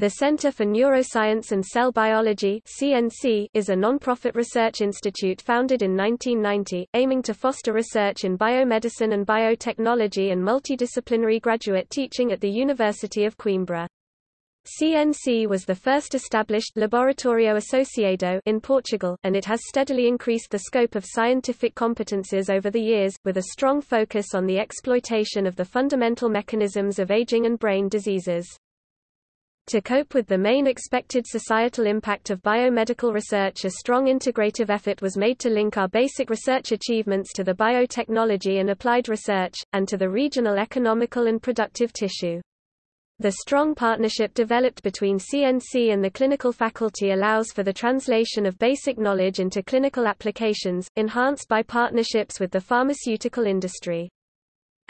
The Center for Neuroscience and Cell Biology (CNC) is a non-profit research institute founded in 1990, aiming to foster research in biomedicine and biotechnology and multidisciplinary graduate teaching at the University of Coimbra. CNC was the first established Laboratorio Associado in Portugal, and it has steadily increased the scope of scientific competences over the years, with a strong focus on the exploitation of the fundamental mechanisms of aging and brain diseases. To cope with the main expected societal impact of biomedical research a strong integrative effort was made to link our basic research achievements to the biotechnology and applied research, and to the regional economical and productive tissue. The strong partnership developed between CNC and the clinical faculty allows for the translation of basic knowledge into clinical applications, enhanced by partnerships with the pharmaceutical industry.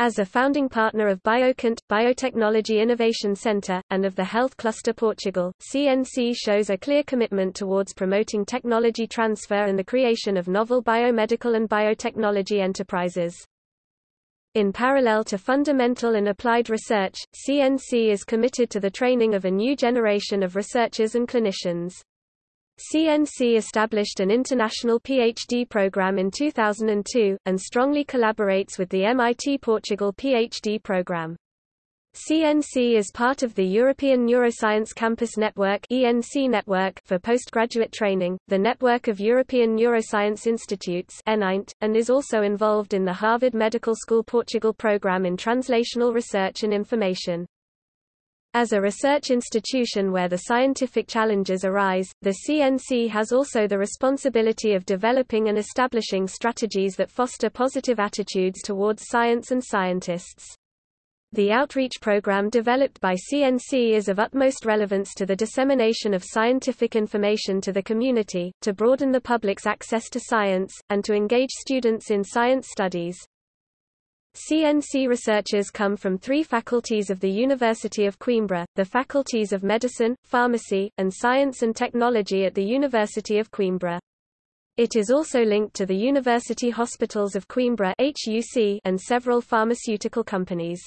As a founding partner of Biocant, Biotechnology Innovation Center, and of the Health Cluster Portugal, CNC shows a clear commitment towards promoting technology transfer and the creation of novel biomedical and biotechnology enterprises. In parallel to fundamental and applied research, CNC is committed to the training of a new generation of researchers and clinicians. CNC established an international PhD program in 2002, and strongly collaborates with the MIT Portugal PhD program. CNC is part of the European Neuroscience Campus Network ENC network for postgraduate training, the Network of European Neuroscience Institutes (ENINT), and is also involved in the Harvard Medical School Portugal program in translational research and information. As a research institution where the scientific challenges arise, the CNC has also the responsibility of developing and establishing strategies that foster positive attitudes towards science and scientists. The outreach program developed by CNC is of utmost relevance to the dissemination of scientific information to the community, to broaden the public's access to science, and to engage students in science studies. CNC researchers come from three faculties of the University of Coimbra, the faculties of Medicine, Pharmacy, and Science and Technology at the University of Coimbra. It is also linked to the University Hospitals of Coimbra and several pharmaceutical companies.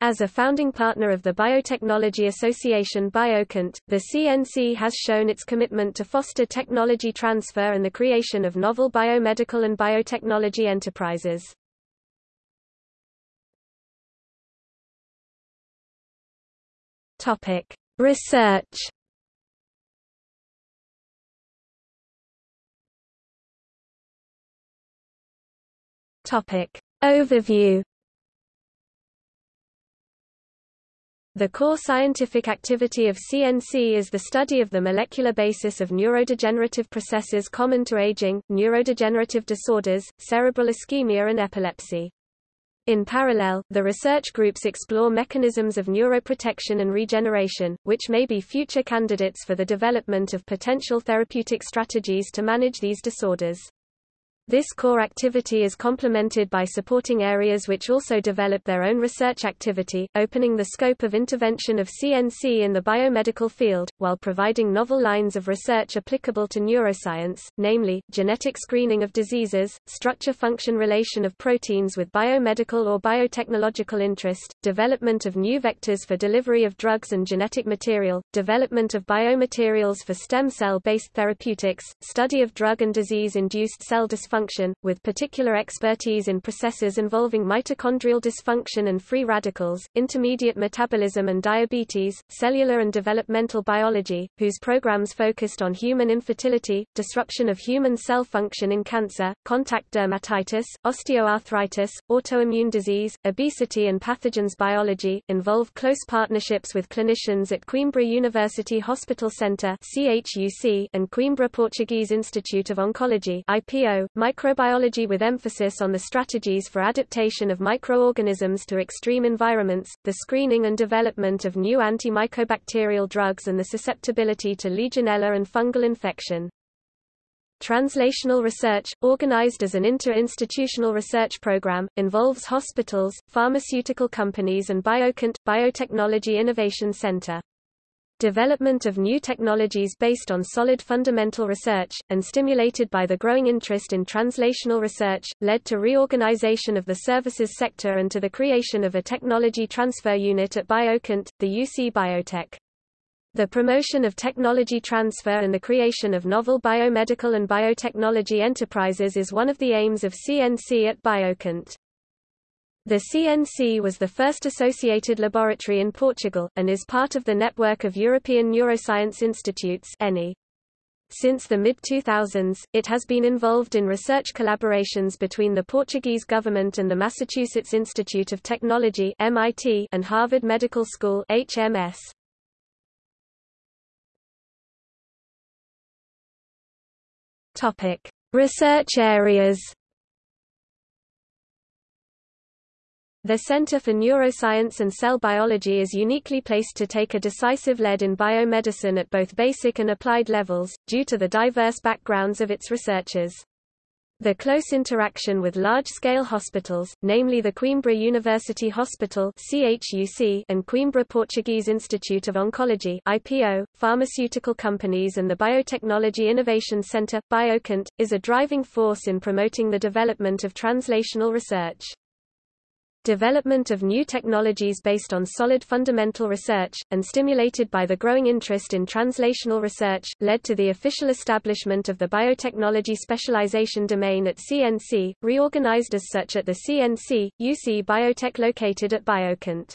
As a founding partner of the Biotechnology Association Biocant, the CNC has shown its commitment to foster technology transfer and the creation of novel biomedical and biotechnology enterprises. Topic: Research. Topic: Overview. The core scientific activity of CNC is the study of the molecular basis of neurodegenerative processes common to aging, neurodegenerative disorders, cerebral ischemia and epilepsy. In parallel, the research groups explore mechanisms of neuroprotection and regeneration, which may be future candidates for the development of potential therapeutic strategies to manage these disorders. This core activity is complemented by supporting areas which also develop their own research activity, opening the scope of intervention of CNC in the biomedical field, while providing novel lines of research applicable to neuroscience, namely, genetic screening of diseases, structure-function relation of proteins with biomedical or biotechnological interest, development of new vectors for delivery of drugs and genetic material, development of biomaterials for stem cell-based therapeutics, study of drug and disease-induced cell dysfunction function, with particular expertise in processes involving mitochondrial dysfunction and free radicals, intermediate metabolism and diabetes, cellular and developmental biology, whose programs focused on human infertility, disruption of human cell function in cancer, contact dermatitis, osteoarthritis, autoimmune disease, obesity and pathogens biology, involve close partnerships with clinicians at Coimbra University Hospital Centre and Coimbra Portuguese Institute of Oncology IPO, microbiology with emphasis on the strategies for adaptation of microorganisms to extreme environments, the screening and development of new antimycobacterial drugs and the susceptibility to Legionella and fungal infection. Translational research, organized as an inter-institutional research program, involves hospitals, pharmaceutical companies and Biocant, Biotechnology Innovation Center. Development of new technologies based on solid fundamental research, and stimulated by the growing interest in translational research, led to reorganization of the services sector and to the creation of a technology transfer unit at Biocant, the UC Biotech. The promotion of technology transfer and the creation of novel biomedical and biotechnology enterprises is one of the aims of CNC at Biocant. The CNC was the first associated laboratory in Portugal, and is part of the network of European Neuroscience Institutes Since the mid-2000s, it has been involved in research collaborations between the Portuguese government and the Massachusetts Institute of Technology MIT and Harvard Medical School HMS. Topic: Research areas. The Center for Neuroscience and Cell Biology is uniquely placed to take a decisive lead in biomedicine at both basic and applied levels, due to the diverse backgrounds of its researchers. The close interaction with large-scale hospitals, namely the Coimbra University Hospital and Coimbra Portuguese Institute of Oncology (IPO), pharmaceutical companies and the Biotechnology Innovation Center (Biocant), is a driving force in promoting the development of translational research. Development of new technologies based on solid fundamental research, and stimulated by the growing interest in translational research, led to the official establishment of the biotechnology specialization domain at CNC, reorganized as such at the CNC, UC Biotech located at Biocant.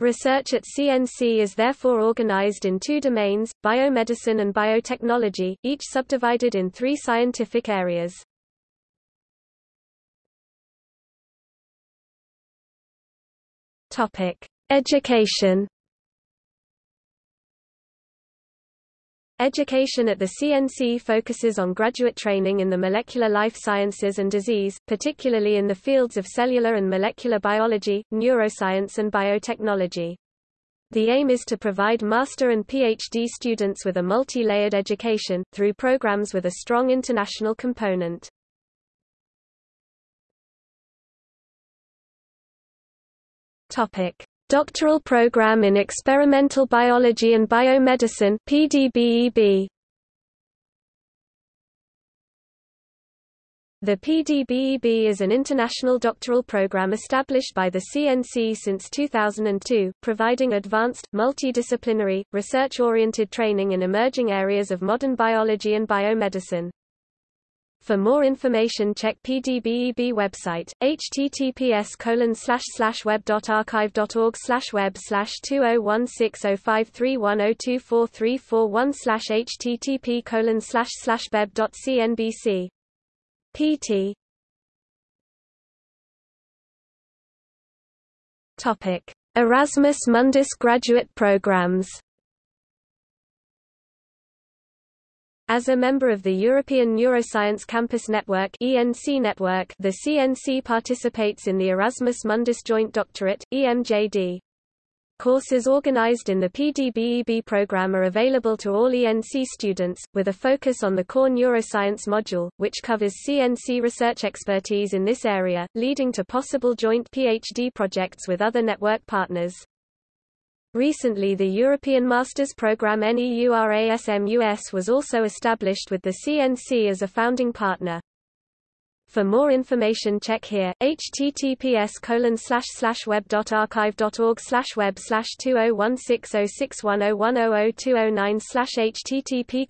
Research at CNC is therefore organized in two domains, biomedicine and biotechnology, each subdivided in three scientific areas. Topic: Education. Education at the CNC focuses on graduate training in the molecular life sciences and disease, particularly in the fields of cellular and molecular biology, neuroscience and biotechnology. The aim is to provide master and PhD students with a multi-layered education, through programs with a strong international component. Topic: Doctoral Program in Experimental Biology and Biomedicine (PDBEB). The PDBEB is an international doctoral program established by the CNC since 2002, providing advanced, multidisciplinary, research-oriented training in emerging areas of modern biology and biomedicine. For more information check PDBEB website, https web.archive.org web 20160531024341 http beb.cnbc. pt. Topic: Erasmus Mundus graduate programs As a member of the European Neuroscience Campus Network (ENC network), the CNC participates in the Erasmus Mundus Joint Doctorate (EMJD). Courses organized in the PDBEB program are available to all ENC students, with a focus on the core neuroscience module, which covers CNC research expertise in this area, leading to possible joint PhD projects with other network partners. Recently the European Masters Programme NEURASMUS was also established with the CNC as a founding partner. For more information check here, https web.archive.org web 20160610102009 http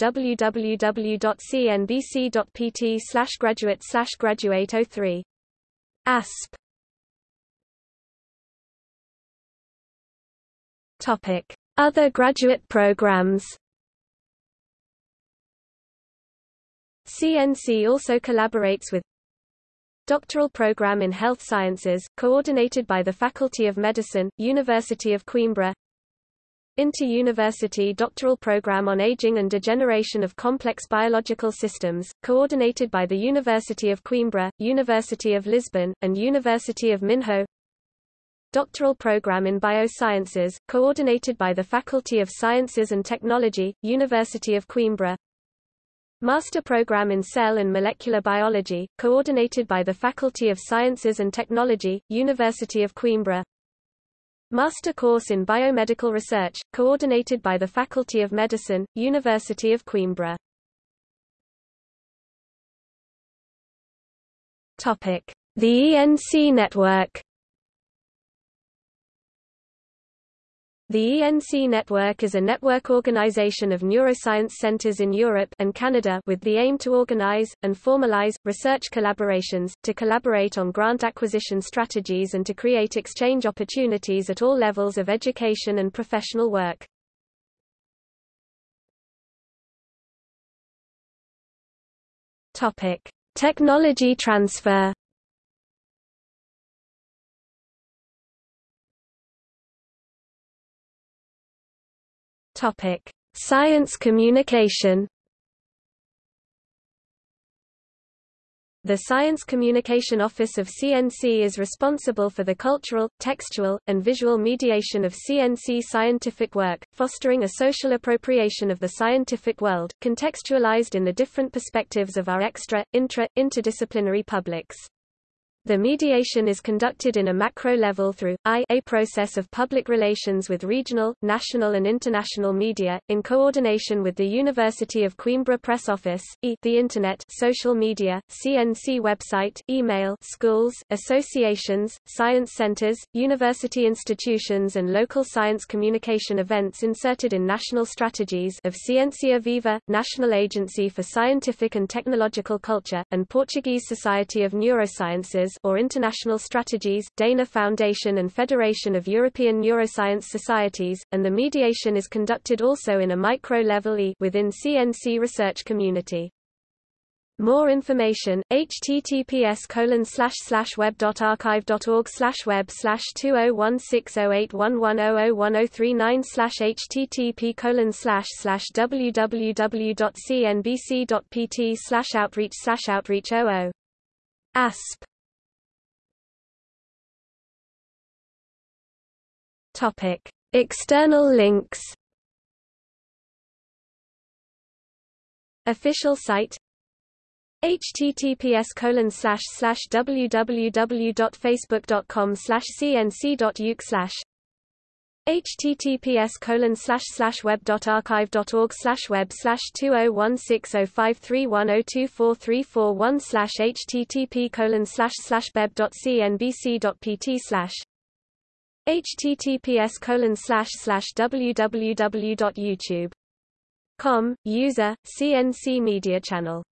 www.cnbc.pt graduate graduate 03. ASP Topic: Other graduate programs. CNC also collaborates with Doctoral Program in Health Sciences, coordinated by the Faculty of Medicine, University of Coimbra. Inter-University Doctoral Program on Aging and Degeneration of Complex Biological Systems, coordinated by the University of Coimbra, University of Lisbon, and University of Minho doctoral program in biosciences, coordinated by the Faculty of Sciences and Technology, University of Coimbra. Master program in Cell and Molecular Biology, coordinated by the Faculty of Sciences and Technology, University of Coimbra. Master course in Biomedical Research, coordinated by the Faculty of Medicine, University of Coimbra. Topic: The ENC network The ENC network is a network organization of neuroscience centers in Europe and Canada with the aim to organize, and formalize, research collaborations, to collaborate on grant acquisition strategies and to create exchange opportunities at all levels of education and professional work. Technology transfer Topic: Science communication. The Science Communication Office of CNC is responsible for the cultural, textual, and visual mediation of CNC scientific work, fostering a social appropriation of the scientific world, contextualized in the different perspectives of our extra, intra, interdisciplinary publics. The mediation is conducted in a macro level through I a process of public relations with regional, national and international media, in coordination with the University of Coimbra Press Office, e the Internet social media, CNC website, email schools, associations, science centers, university institutions and local science communication events inserted in national strategies of Ciência Viva, National Agency for Scientific and Technological Culture, and Portuguese Society of Neurosciences or International Strategies, Dana Foundation and Federation of European Neuroscience Societies, and the mediation is conducted also in a micro-level E within CNC research community. More information, https colon slash web dot archive dot org slash web slash two oh Topic: External links. Official site https colon slash slash www.facebook.com slash https colon slash slash web dot archive dot org slash web slash two oh one six oh five three one oh two four three four one slash http colon slash slash beb dot pt slash https colon slash slash www.youtube.com, user, CNC Media Channel